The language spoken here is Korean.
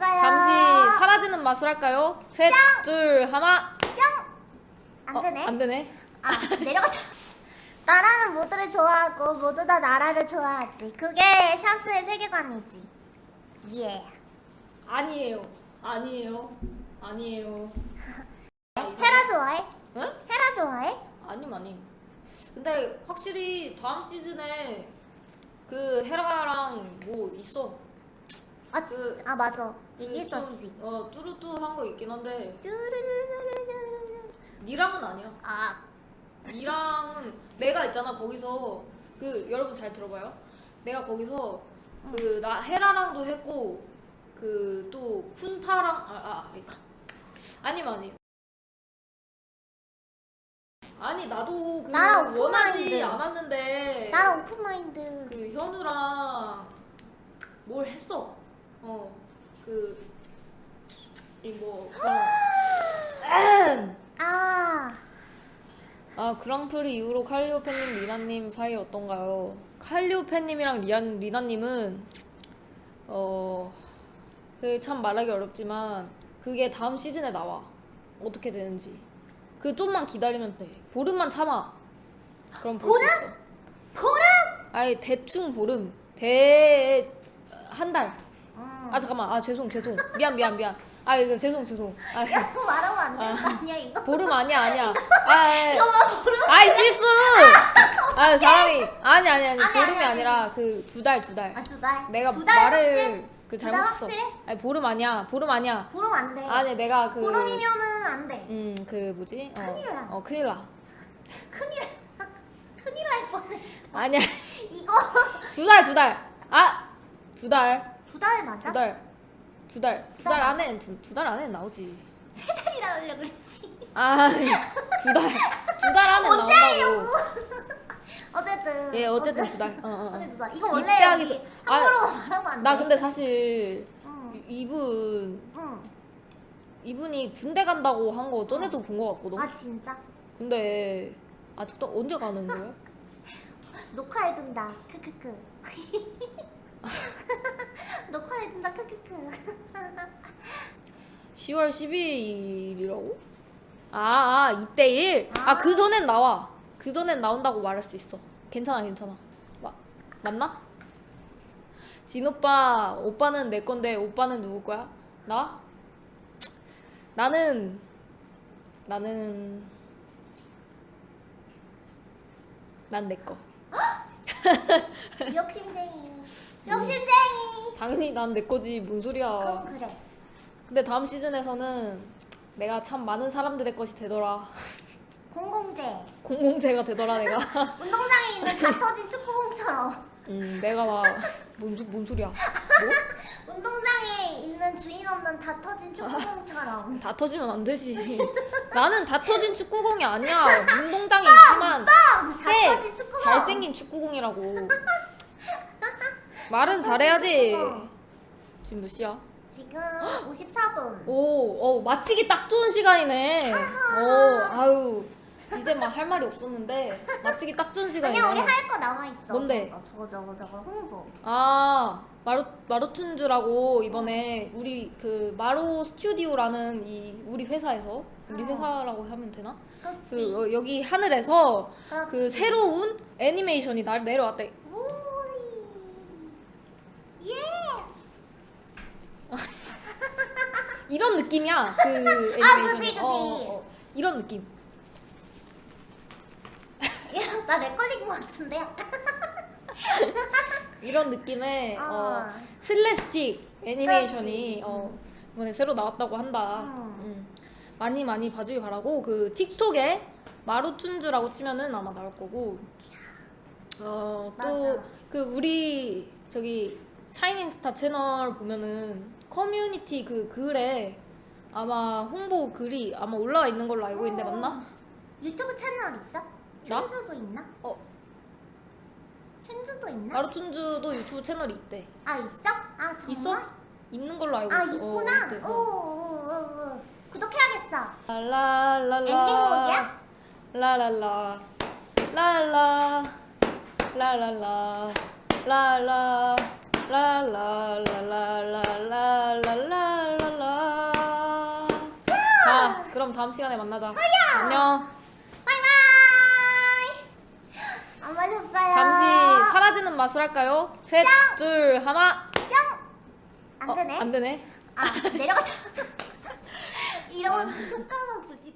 잠시 사라지는 마술 할까요? 셋, 둘, 하나. 안 어, 되네. 안 되네. 아 내려갔다. 나라는 모두를 좋아하고 모두 다 나라를 좋아하지. 그게 샤스의 세계관이지. 예. 아니에요. 아니에요. 아니에요. 헤라 좋아해? 응? 헤라 좋아해? 아님 아님. 근데 확실히 다음 시즌에 그 헤라랑 뭐 있어. 아, 진- 그- 아 맞아. 그 얘기했었지. 좀, 어 뚜루뚜한 거 있긴 한데. 니랑은 아니야. 아 니랑은 내가 있잖아 거기서 그 여러분 잘 들어봐요. 내가 거기서 그 나 헤라랑도 했고 그 또 쿤타랑 아아 아, 아니 아니 아니 나도 그 나랑 원하지 오픈마인드. 않았는데 나랑 오픈마인드. 그 현우랑 뭘 했어 어 그 이뭐 그런 아. 아 그랑프리 이후로 칼리오페님, 리나님 사이 어떤가요? 칼리오페님이랑 리안, 리나님은 어 그 참 말하기 어렵지만 그게 다음 시즌에 나와. 어떻게 되는지. 그 좀만 기다리면 돼. 보름만 참아. 그럼 볼 수 있어. 보름. 아니 대충 보름. 대 한 달. 음. 아 잠깐만 아 죄송 죄송 미안 미안 미안 아 이거 죄송 죄송 아 야, 그거 말하면 안 되는 거 아니야 이거? 보름 아니야 아니야 아 예. 이거만 보름. 아이 실수! 아 사람이 아니 아니 아니 아니, 보름이 아니. 아니라 그 두달두 달. 아 두 달. 내가 두 달 말을 확실? 그 잘못했어. 아니 보름 아니야 보름 아니야. 보름 안 돼. 아니 내가 그 보름이면은 안 돼. 음그 뭐지? 어, 큰일 나. 어 큰일 나. 큰일 큰일 날 뻔해. 아니야 이거 두 달 두 달. 아 두 달. 두 달 맞아? 두 달. 두 달. 두두달달 안에 두 달 안에 나오지. 세 달이라 하려 그랬지. 아 두 달. 두 달 안에 나온다고. 어쨌든. 예 어쨌든 두 달. 어, 어, 어. 어쨌든 두 달. 이거 원래 입대하기 전- 아, 함부로 말하면 안 돼. 나 근데 사실 응. 이분 응. 이분이 군대 간다고 한 거 전에도 본거 같거든. 아 진짜? 근데 아직도 언제 가는 거야? 녹화해둔다. 크크크. 녹화해둔다. 크크크. 10월 12일이라고? 아, 아 이때 일? 아, 그 전엔 나와. 그 전엔 나온다고 말할 수 있어. 괜찮아, 괜찮아. 마, 맞나? 진 오빠, 오빠는 내 건데 오빠는 누구 거야? 나? 나는 나는 난 내 거. 욕심쟁이. 욕심쟁이. 당연히 난 내 거지. 뭔 소리야. 그건 그래. 근데 다음 시즌에서는 내가 참 많은 사람들의 것이 되더라. 공공재. 공공재가 되더라 내가. 운동장에 있는 다 터진 축구공처럼. 음 내가 막뭔 뭔 소리야? 뭐? 운동장에 있는 주인 없는 다 터진 축구공처럼. 다 터지면 안 되지. 나는 다 터진 축구공이 아니야. 운동장에 있지만 다세 터진 축구공. 잘생긴 축구공이라고. 말은 잘해야지. 축구공. 지금 몇 시야? 지금 54분. 오, 어 마치기 딱 좋은 시간이네. 어, 아유 이제 막 할 말이 없었는데 마치기 딱 좋은 시간이네. 아니야 우리 할 거 남아 있어. 뭔데? 저거 저거 저거 홍보. 아 마루 마루툰즈라고 이번에 우리 그 마루 스튜디오라는 이 우리 회사에서 우리 어. 회사라고 하면 되나? 그렇지. 그 어, 여기 하늘에서 그렇지. 그 새로운 애니메이션이 날 내려왔대. 오이. 예. 이런 느낌이야 그 애니메이션. 아, 그치, 그치. 이런 느낌. 야, 나내 걸린 것 같은데. 이런 느낌의 어. 어. 슬랩스틱 애니메이션이. 어, 이번에 새로 나왔다고 한다. 음. 음. 많이 많이 봐주기 바라고 그 틱톡에 마루툰즈라고 치면은 아마 나올 거고 어. 또 그 우리 저기 샤이닝스타 채널 보면은 커뮤니티 그 글에 아마 홍보 글이 아마 올라와 있는 걸로 알고 있는데 맞나? 어. 유튜브 채널 있어? 나? 춘주도 있나? 어 춘주도 있나? 나루춘주도 유튜브 채널이 있대 아 있어? 아 정말? 있어? 있는 걸로 알고 아, 있어 아 있구나? 어, 오오오오 구독해야겠어 랄랄라 엔딩곡이야? 랄랄라 랄라 랄랄라 랄라 랄라 랄라 그럼 다음 시간에 만나자. 안녕. 바이바이. 안 마셨어요. 잠시 사라지는 마술 할까요? 셋, 둘, 하나. 뿅. 안 어, 되네. 안 되네. 아 내려갔다. 이런 속담은 굳이